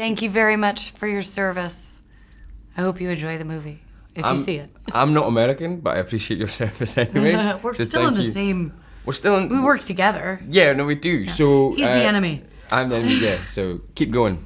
Thank you very much for your service. I hope you enjoy the movie if I'm, you see it. I'm not American, but I appreciate your service anyway. We're so still in the you. same. We're still in. We work together. Yeah, no, we do. So He's uh, the enemy. I'm the enemy. Yeah. So keep going.